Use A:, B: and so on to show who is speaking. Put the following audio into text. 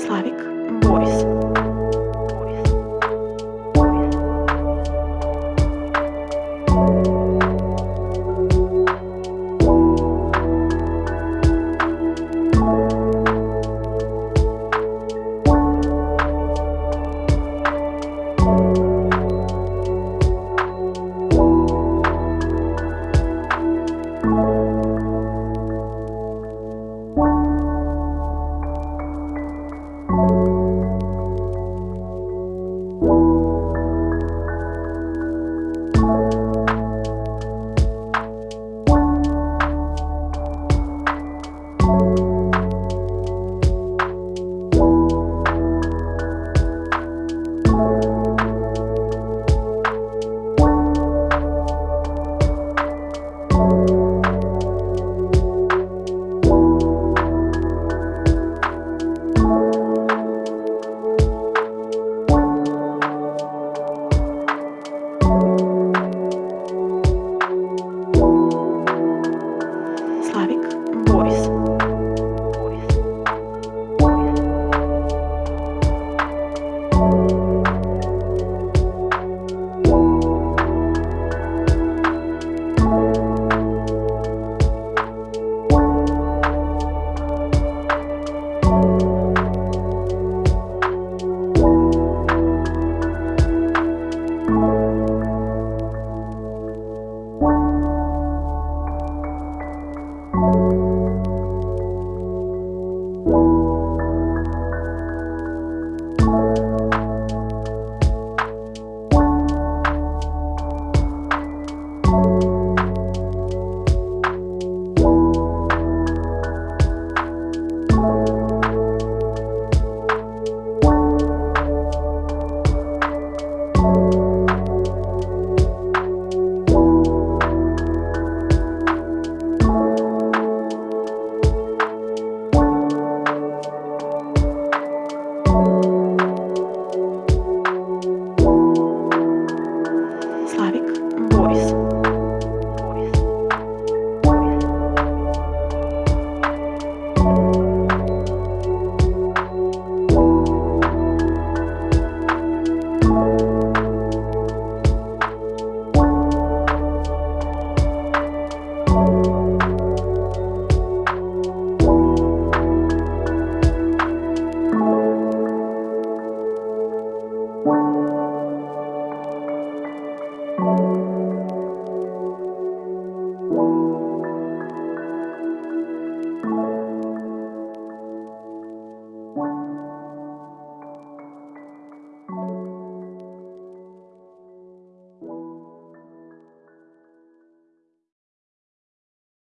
A: Slavic Boys.